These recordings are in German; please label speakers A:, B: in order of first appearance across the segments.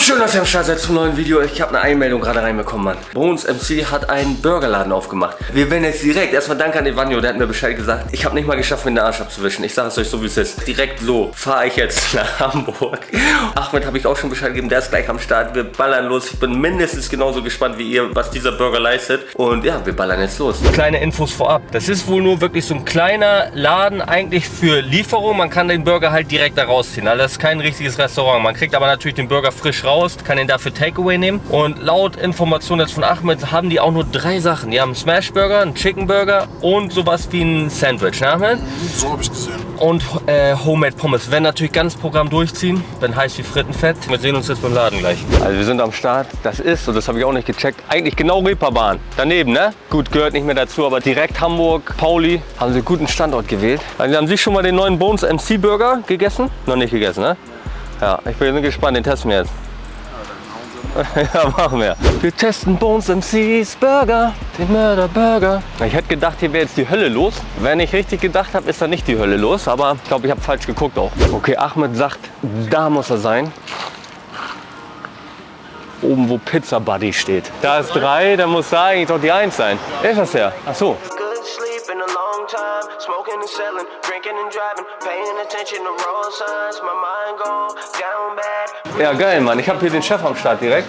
A: schön, dass ihr am Start seid zum neuen Video. Ich habe eine Einmeldung gerade reinbekommen, Mann. Bones MC hat einen Burgerladen aufgemacht. Wir werden jetzt direkt, erstmal danke an Evanio, der hat mir Bescheid gesagt. Ich habe nicht mal geschafft, mir den Arsch abzuwischen. Ich sage es euch so, wie es ist. Direkt so fahre ich jetzt nach Hamburg. Ahmed habe ich auch schon Bescheid gegeben, der ist gleich am Start. Wir ballern los. Ich bin mindestens genauso gespannt wie ihr, was dieser Burger leistet. Und ja, wir ballern jetzt los. Kleine Infos vorab. Das ist wohl nur wirklich so ein kleiner Laden eigentlich für Lieferung. Man kann den Burger halt direkt da rausziehen. Also das ist kein richtiges Restaurant. Man kriegt aber natürlich den Burger frisch raus, kann ihn dafür Takeaway nehmen. Und laut Informationen jetzt von Ahmed haben die auch nur drei Sachen. Die haben einen Smash Burger, einen Chicken Burger und sowas wie ein Sandwich, ne Ahmed?
B: So habe ich gesehen.
A: Und äh, Homemade Pommes. Werden natürlich ganz Programm durchziehen, wenn heiß wie Frittenfett. Wir sehen uns jetzt beim Laden gleich. Also wir sind am Start. Das ist, und das habe ich auch nicht gecheckt, eigentlich genau Reeperbahn. Daneben, ne? Gut, gehört nicht mehr dazu, aber direkt Hamburg, Pauli, haben sie einen guten Standort gewählt. Also haben Sie schon mal den neuen Bones MC Burger gegessen? Noch nicht gegessen, ne? Ja, ich bin gespannt, den testen wir jetzt. Ja, machen wir. Wir testen Bones MC's Burger, den Mörder Burger. Ich hätte gedacht, hier wäre jetzt die Hölle los. Wenn ich richtig gedacht habe, ist da nicht die Hölle los. Aber ich glaube, ich habe falsch geguckt auch. Okay, Ahmed sagt, da muss er sein. Oben, wo Pizza Buddy steht. Da ist drei, da muss da eigentlich doch die Eins sein. Ist das der? Ach so.
C: Good sleep in a long time, smoking and selling, drinking and driving, paying attention to road signs. My mind go down bad.
A: Ja, geil, Mann. Ich habe hier den Chef am Start direkt.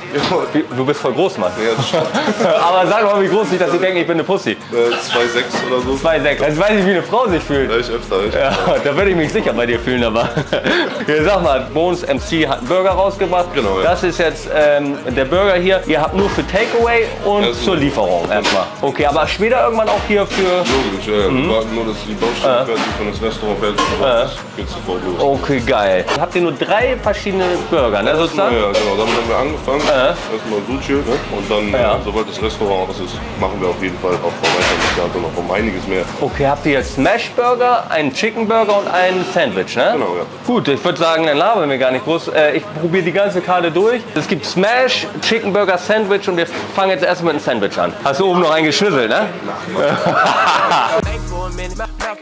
A: Du bist voll groß, Mann.
B: Ja.
A: Aber sag mal, wie groß nicht, dass sie denken, ich bin eine Pussy.
B: Äh, 2,6 oder so.
A: 2,6. Jetzt weiß ich, wie eine Frau sich fühlt.
B: Ja, ich öfter. Ich.
A: Ja, da würde ich mich sicher bei dir fühlen, aber. Hier, sag mal, Bones MC hat einen Burger rausgebracht.
B: Genau, ja.
A: Das ist jetzt ähm, der Burger hier. Ihr habt nur für Takeaway und
B: Ja,
A: zur Lieferung erstmal. Okay, aber später irgendwann auch hier für.
B: Logisch, ja.
A: Mhm.
B: Wir warten nur, dass die Baustelle fertig ist und das Restaurant fertig ist. Los.
A: Okay, geil. Habt ihr nur drei verschiedene Burger, ne,
B: Ja,
A: sozusagen?
B: ja, genau. Damit haben wir angefangen. Erstmal Sushi. Ne? Und dann,
A: Ja.
B: äh, sobald das Restaurant aus ist, machen wir auf jeden Fall auch weiter noch um einiges mehr.
A: Okay, habt ihr jetzt Smash Burger, einen Chicken Burger und einen Sandwich, ne?
B: Genau, ja.
A: Gut, ich würde sagen, dann labern wir gar nicht groß. Äh, ich probiere die ganze Karte durch. Es gibt Smash, Chicken Burger, Sandwich und wir fangen jetzt erstmal mit einem Sandwich an. Hast du oben noch einen geschnüsselt, ne?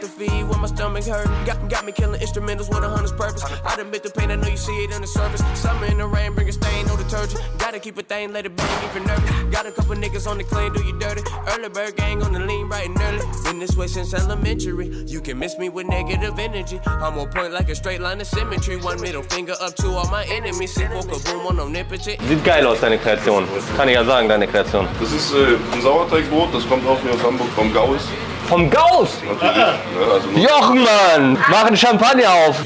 C: Think for a minute, mouth mouth to feed when my stomach hurt. Got, got me killing instrumentals with a hunter's purpose. I done bit the pain, I know you see it on the surface. Summer in the rain, bring a stain, no detergent. Gotta keep a thing, let it bang if you're nervous. Got a couple niggas on the clean, do you dirty. Early bird gang on the lean, right and early. Been this way since elementary. You can miss me with negative energy. I'm on point like a straight line of symmetry. One middle finger up to all my enemies. See for kaboom on omnipotent.
A: Sieht geil aus, deine Kreation. Kann ich ja sagen, deine Kreation.
B: Das ist äh, ein Sauerteigbrot, das kommt auch hier aus Hamburg vom Gauss.
A: Vom Gauss!
B: Natürlich. Ne? Also
A: Jochen, Mann! Mach einen Champagner auf!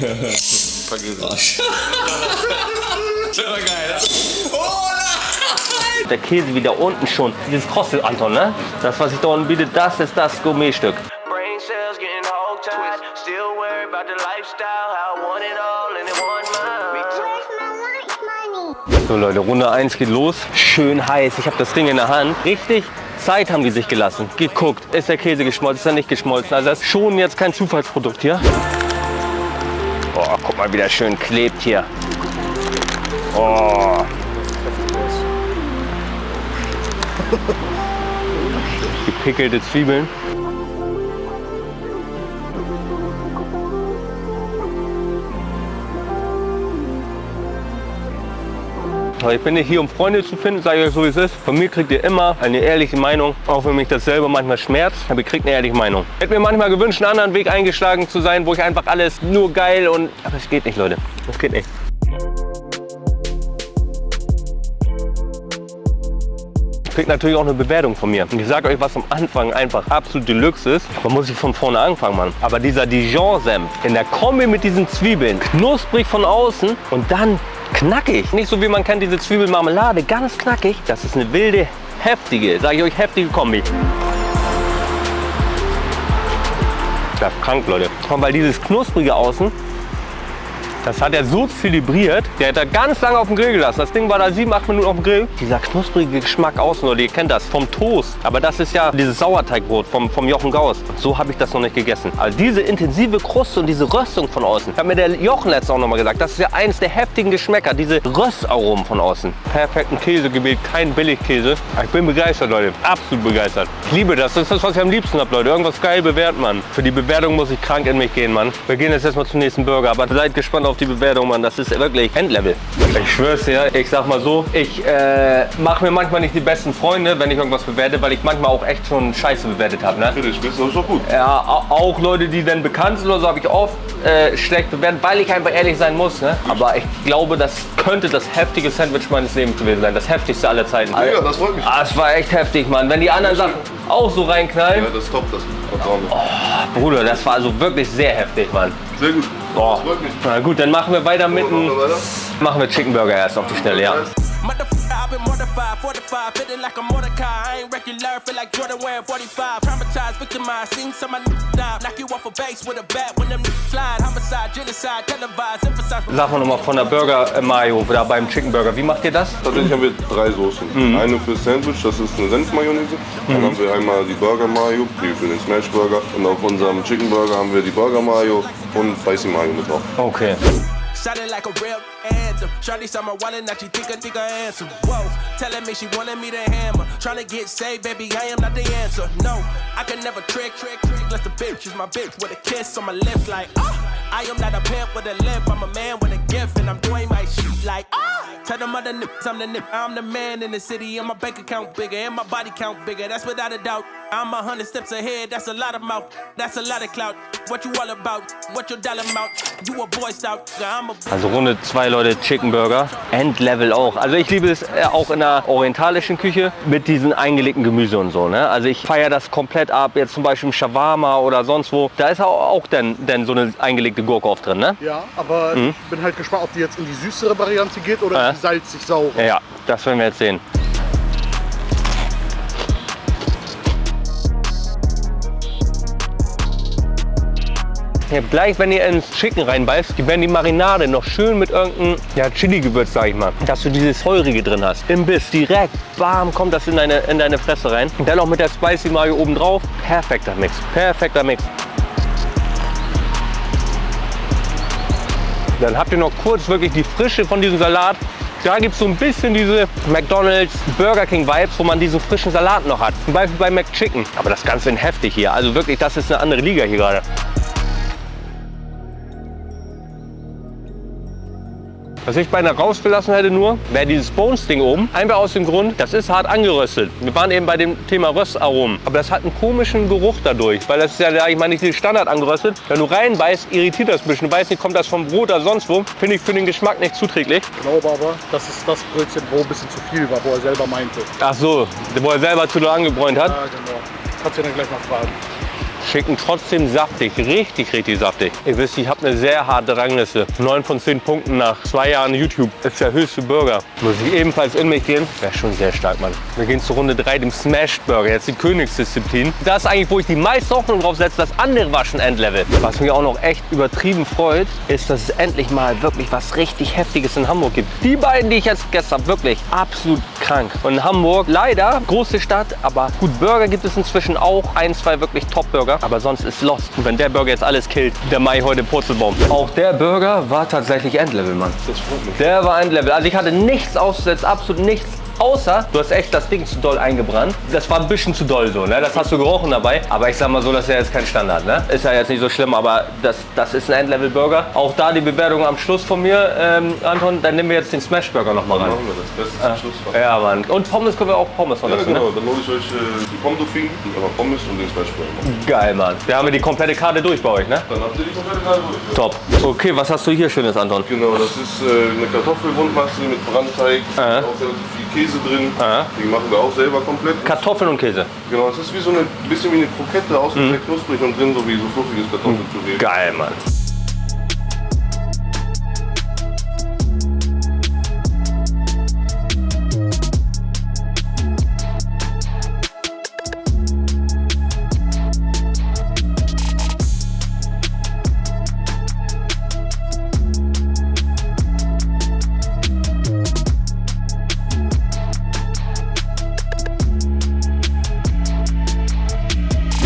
A: Der Käse wieder unten schon. Dieses Krossel, Anton, ne? Das, was ich da unten biete, das ist das Gourmetstück. So Leute, Runde 1 geht los. Schön heiß. Ich habe das Ding in der Hand. Richtig Zeit haben die sich gelassen. Geguckt, ist der Käse geschmolzen, ist er nicht geschmolzen. Also das ist schon jetzt kein Zufallsprodukt hier. Oh, guck mal, wie der schön klebt hier. Oh. Gepickelte Zwiebeln. Aber Ich bin nicht hier, um Freunde zu finden, sage ich euch so wie es ist. Von mir kriegt ihr immer eine ehrliche Meinung, auch wenn mich das selber manchmal schmerzt, aber ihr kriegt eine ehrliche Meinung. Ich hätte mir manchmal gewünscht, einen anderen Weg eingeschlagen zu sein, wo ich einfach alles nur geil und... Aber es geht nicht, Leute. Es geht nicht. Kriegt natürlich auch eine Bewertung von mir. Und ich sage euch, was am Anfang einfach absolut Deluxe ist. Man muss sich von vorne anfangen, Mann. Aber dieser Dijon-Senf in der Kombi mit diesen Zwiebeln, knusprig von außen und dann knackig. Nicht so wie man kennt, diese Zwiebelmarmelade, ganz knackig. Das ist eine wilde, heftige, sage ich euch, heftige Kombi. Das ist krank, Leute. Und weil dieses knusprige Außen, das hat er so zelebriert, der hat da ganz lange auf dem Grill gelassen. Das Ding war da sieben, acht Minuten auf dem Grill. Dieser knusprige Geschmack außen, Leute, ihr kennt das, vom Toast. Aber das ist ja dieses Sauerteigbrot vom, vom Jochen Gauss. So habe ich das noch nicht gegessen. Also diese intensive Kruste und diese Röstung von außen. Hat mir der Jochen letztens auch noch mal gesagt, das ist ja eins der heftigen Geschmäcker, diese Röstaromen von außen. Perfekten Käse gewählt, kein Billigkäse. Ich bin begeistert, Leute. Absolut begeistert. Ich liebe das. Das ist das, was ich am liebsten habe, Leute. Irgendwas geil bewerten, Mann. Für die Bewertung muss ich krank in mich gehen, Mann. Wir gehen jetzt erstmal zum nächsten Burger. Aber seid gespannt auf auf die Bewertung, Mann. Das ist wirklich Endlevel. Ich schwör's dir, ich sag mal so, ich äh, mache mir manchmal nicht die besten Freunde, wenn ich irgendwas bewerte, weil ich manchmal auch echt schon Scheiße bewertet habe. Ne?
B: Bist, das ist doch gut.
A: Ja, au- auch Leute, die dann bekannt sind oder so, habe ich oft äh, schlecht bewertet, weil ich einfach ehrlich sein muss. Ne? Aber ich glaube, das könnte das heftige Sandwich meines Lebens gewesen sein. Das heftigste aller Zeiten.
B: Ja, das freut mich.
A: Ah, es war echt heftig, Mann. Wenn die anderen Sachen auch so reinknallen.
B: Ja, das ist top, das wir.
A: Bruder, das war also wirklich sehr heftig, Mann.
B: Sehr gut. Mich.
A: Na gut, dann machen wir weiter mit
B: Machen
A: dem... Machen wir Chicken Burger erst auf die Schnelle, ja.
C: I've been mortified, fortified, feeling like a Mordecai. I ain't regular, feel like Jordan wearing 45. Traumatized, victimized, seen some of die. Knock you off a base with a bat when them slide. Homicide, genocide, televised, emphasize.
A: Sag mal nochmal von der Burger äh, Mayo, da beim Chicken Burger. Wie macht ihr das?
B: Tatsächlich haben wir drei Soßen. Eine für Sandwich, das ist eine Senfmayonnaise. Dann haben wir einmal die Burger Mayo, die für den Smash Burger. Und auf unserem Chicken Burger haben wir die Burger Mayo und Spicy Mayo mit drauf.
A: Okay.
C: Sounded like a real anthem. Shawty saw my wallet, now she think I think I answer. Whoa, telling me she wanted me to hammer. Trying to get saved, baby, I am not the answer. No, I can never trick, trick, trick. Unless the bitch is my bitch with a kiss on my lips, like, ah. I am not a pimp with a lip, I'm a man with a gift, and I'm doing my shit like, ah. Tell them other nips, I'm the nip. I'm the man in the city, and my bank account bigger, and my body count bigger. That's without a doubt. I'm a hundred steps ahead, that's a lot of mouth, that's a lot of clout. What you all about? What your dollar amount? You a boy scout, I'm a
A: Also Runde zwei Leute Chicken Burger. Endlevel auch. Also ich liebe es äh, auch in der orientalischen Küche mit diesen eingelegten Gemüse und so. Ne? Also ich feiere das komplett ab. Jetzt zum Beispiel im Shawarma oder sonst wo. Da ist auch, auch denn, denn so eine eingelegte Gurke oft drin. Ne?
D: Ja, aber ich bin halt gespannt, ob die jetzt in die süßere Variante geht oder
A: Ja.
D: in die salzig-saure.
A: Ja, ja, das werden wir jetzt sehen. Ja, gleich, wenn ihr ins Chicken reinbeißt, die werden die Marinade noch schön mit irgendeinem ja, Chili-Gewürz, sag ich mal, dass du dieses Feurige drin hast. Im Biss, direkt, bam, kommt das in deine, in deine Fresse rein. Und dann noch mit der Spicy Mayo oben drauf. Perfekter Mix, perfekter Mix. Dann habt ihr noch kurz wirklich die Frische von diesem Salat. Da gibt es so ein bisschen diese McDonald's Burger King Vibes, wo man diesen frischen Salat noch hat. Zum Beispiel bei McChicken. Aber das Ganze in heftig hier. Also wirklich, das ist eine andere Liga hier gerade. Was ich beinahe rausgelassen hätte nur, wäre dieses Bones-Ding oben. Einfach aus dem Grund, das ist hart angeröstet. Wir waren eben bei dem Thema Röstaromen. Aber das hat einen komischen Geruch dadurch. Weil das ist ja, ich meine, nicht die Standard angeröstet. Wenn du reinbeißt, irritiert das ein bisschen. Du weißt nicht, kommt das vom Brot oder sonst wo. Finde ich für den Geschmack nicht zuträglich.
D: Ich glaube aber, das ist das Brötchen, wo ein bisschen zu viel war, wo er selber meinte.
A: Ach so, wo er selber zu doll angebräunt hat.
D: Ja, genau. Kannst du dann gleich mal fragen.
A: Schicken trotzdem saftig, richtig, richtig saftig. Ihr wisst, ich habe eine sehr harte Rangliste. 9 von 10 Punkten nach zwei Jahren YouTube ist der höchste Burger. Muss ich ebenfalls in mich gehen? Wäre schon sehr stark, Mann. Wir gehen zu Runde 3, dem Smashed Burger. Jetzt die Königsdisziplin. Das ist eigentlich, wo ich die meiste Hoffnung drauf setze. Das andere war schon Endlevel. Was mich auch noch echt übertrieben freut, ist, dass es endlich mal wirklich was richtig Heftiges in Hamburg gibt. Die beiden, die ich jetzt gestern wirklich absolut krank. Und in Hamburg, leider, große Stadt, aber gut, Burger gibt es inzwischen auch. Ein, zwei wirklich Top-Burger. Aber sonst ist Lost. Und wenn der Burger jetzt alles killt, der Mai heute Purzelbaum. Auch der Burger war tatsächlich Endlevel, Mann.
B: Das freut mich.
A: Der war Endlevel. Also ich hatte nichts auszusetzen, absolut nichts. Außer, du hast echt das Ding zu doll eingebrannt. Das war ein bisschen zu doll so, ne? Das hast du gerochen dabei. Aber ich sag mal so, das ist ja jetzt kein Standard, ne? Ist ja jetzt nicht so schlimm, aber das, das ist ein Endlevel-Burger. Auch da die Bewertung am Schluss von mir, ähm, Anton. Dann nehmen wir jetzt den Smash-Burger noch mal ran.
B: Machen wir das. Beste zum Schluss.
A: Ja, Mann. Und Pommes können wir auch Pommes von
B: Ja,
A: dazu,
B: genau.
A: ne?
B: Dann hole ich euch äh, die aber Pommes und den Smash Burger.
A: Geil, Mann. Wir haben ja die komplette Karte durch bei euch, ne?
B: Dann habt ihr die komplette Karte durch.
A: Top. Okay, was hast du hier Schönes, Anton?
B: Genau, das ist äh, eine Kartoffelrundmasse mit Brandteig,
A: Aha.
B: auch relativ viel Käse drin.
A: Aha.
B: Die machen wir auch selber komplett.
A: Kartoffeln und Käse.
B: Genau, es ist wie so eine bisschen wie eine Krokette, außen sehr knusprig und drin so wie so fluffiges Kartoffelpüree.
A: Geil, Mann.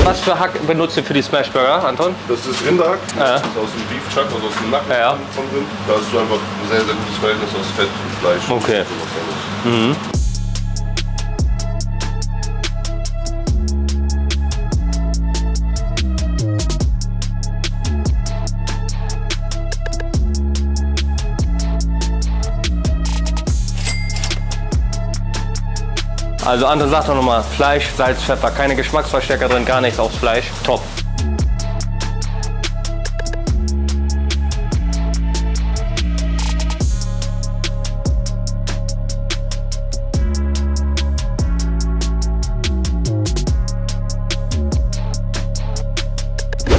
A: Was für Hack benutzt ihr für die Smashburger, Anton?
B: Das ist Rinderhack, das ist aus dem Beef Chuck, also aus dem Nacken
A: ja.
B: von Rind. Da hast du einfach ein sehr, sehr gutes Verhältnis aus Fett und Fleisch.
A: Okay.
B: Und
A: Also Anton sagt doch nochmal, Fleisch, Salz, Pfeffer, keine Geschmacksverstärker drin, gar nichts aufs Fleisch. Top.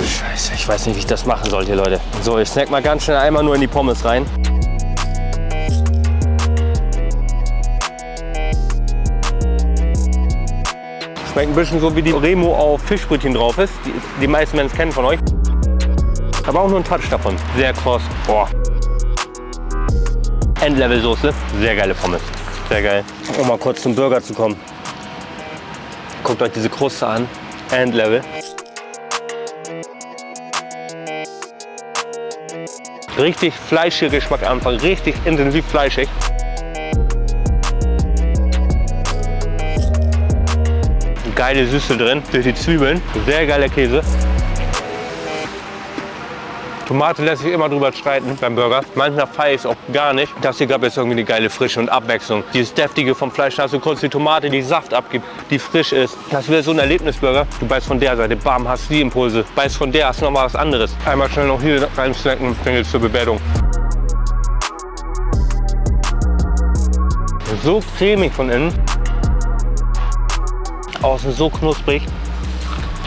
A: Scheiße, ich weiß nicht, wie ich das machen soll hier, Leute. So, ich snack mal ganz schnell einmal nur in die Pommes rein. Schmeckt ein bisschen so wie die Remo auf Fischbrötchen drauf ist. Die, die meisten es kennen von euch. Aber auch nur ein Touch davon. Sehr kross. Boah. Endlevel-Soße. Sehr geile Pommes. Sehr geil. Um mal kurz zum Burger zu kommen. Guckt euch diese Kruste an. Endlevel. Richtig fleischiger Geschmack Anfang. Richtig intensiv fleischig. Geile Süße drin durch die Zwiebeln. Sehr geiler Käse. Tomate lässt sich immer drüber streiten beim Burger. Manchmal feiere ich es auch gar nicht. Das hier gab jetzt irgendwie eine geile Frische und Abwechslung. Dieses deftige vom Fleisch, da hast du kurz die Tomate, die Saft abgibt, die frisch ist. Das wäre so ein Erlebnisburger. Du beißt von der Seite, bam, hast die Impulse. Beißt von der, hast noch mal was anderes. Einmal schnell noch hier rein snacken, dann zur Bewertung. So cremig von innen. Außen so knusprig.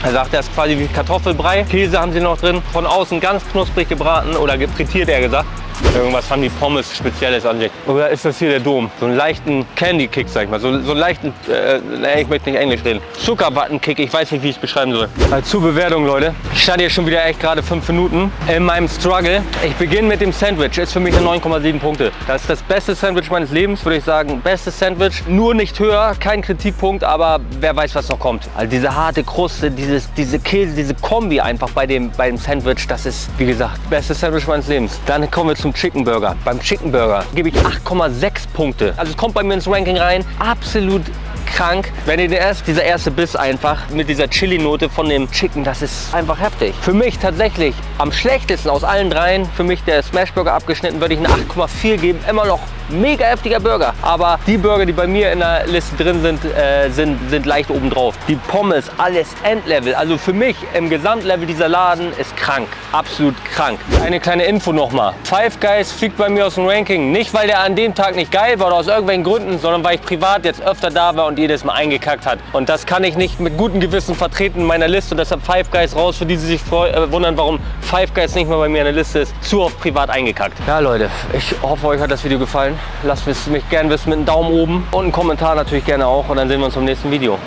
A: Er sagt, er ist quasi wie Kartoffelbrei. Käse haben sie noch drin. Von außen ganz knusprig gebraten oder gefrittiert, er gesagt. Irgendwas haben die Pommes Spezielles an sich. Oder ist das hier der Dom? So einen leichten Candy-Kick, sag ich mal. So, so einen leichten, äh, ich möchte nicht Englisch reden. Zuckerwatten-Kick, ich weiß nicht, wie ich es beschreiben soll. Also zur Bewertung, Leute. Ich stand hier schon wieder echt gerade fünf Minuten in meinem Struggle. Ich beginne mit dem Sandwich. Ist für mich eine 9,7 Punkte. Das ist das beste Sandwich meines Lebens, würde ich sagen. Bestes Sandwich. Nur nicht höher, kein Kritikpunkt, aber wer weiß, was noch kommt. Also diese harte Kruste, dieses, diese Käse, diese Kombi einfach bei dem, bei dem Sandwich, das ist, wie gesagt, bestes Sandwich meines Lebens. Dann kommen wir zum Chicken Burger. Beim Chicken Burger gebe ich 8,6 Punkte. Also es kommt bei mir ins Ranking rein. Absolut krank. Wenn ihr erst, dieser erste Biss einfach mit dieser Chili-Note von dem Chicken, das ist einfach heftig. Für mich tatsächlich am schlechtesten aus allen dreien, für mich der Smashburger abgeschnitten, würde ich eine 8,4 geben. Immer noch mega heftiger Burger. Aber die Burger, die bei mir in der Liste drin sind, äh, sind, sind leicht oben drauf. Die Pommes, alles Endlevel. Also für mich im Gesamtlevel dieser Laden ist krank. Absolut krank. Eine kleine Info nochmal. Five Guys fliegt bei mir aus dem Ranking. Nicht, weil der an dem Tag nicht geil war oder aus irgendwelchen Gründen, sondern weil ich privat jetzt öfter da war und jedes Mal eingekackt hat. Und das kann ich nicht mit gutem Gewissen vertreten in meiner Liste. Deshalb Five Guys raus, für die, die sich äh, wundern, warum Five Guys nicht mehr bei mir in der Liste ist. Zu oft privat eingekackt. Ja Leute, ich hoffe, euch hat das Video gefallen. Lasst es mich gerne wissen mit einem Daumen oben und einen Kommentar natürlich gerne auch. Und dann sehen wir uns im nächsten Video.